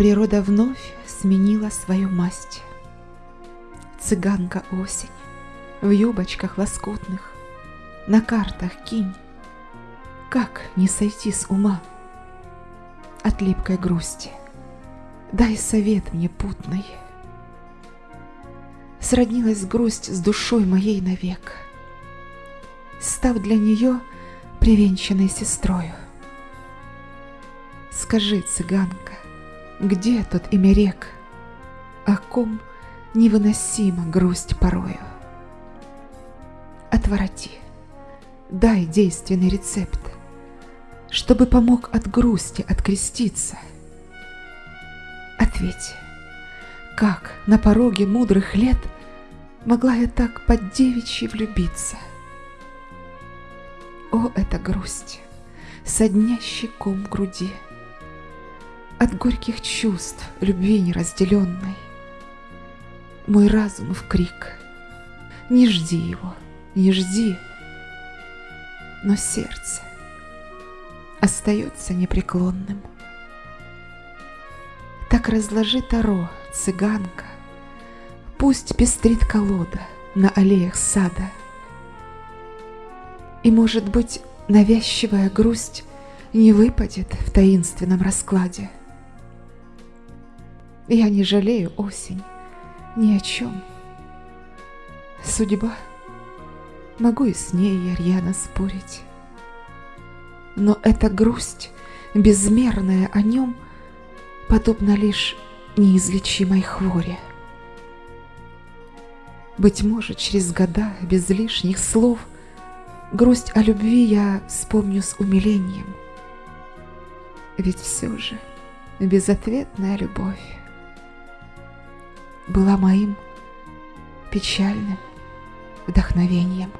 Природа вновь сменила свою масть. Цыганка осень в юбочках лоскутных, На картах кинь. Как не сойти с ума От липкой грусти? Дай совет мне путный. Сроднилась грусть с душой моей навек, Став для нее привенчанной сестрою. Скажи, цыганка, где тот имя рек, О ком невыносима грусть порою? Отвороти, дай действенный рецепт, Чтобы помог от грусти откреститься. Ответь, как на пороге мудрых лет Могла я так под девичьи влюбиться? О, эта грусть, соднящий ком груди, От горьких чувств любви неразделенной. Мой разум в крик, не жди его, не жди, Но сердце остается непреклонным. Так разложи таро, цыганка, Пусть пестрит колода на аллеях сада — и, может быть, навязчивая грусть не выпадет в таинственном раскладе. Я не жалею осень ни о чем. Судьба, могу и с ней я рьяно спорить. Но эта грусть, безмерная о нем, подобна лишь неизлечимой хворе. Быть может, через года, без лишних слов, Грусть о любви я вспомню с умилением. Ведь все же безответная любовь была моим печальным вдохновением.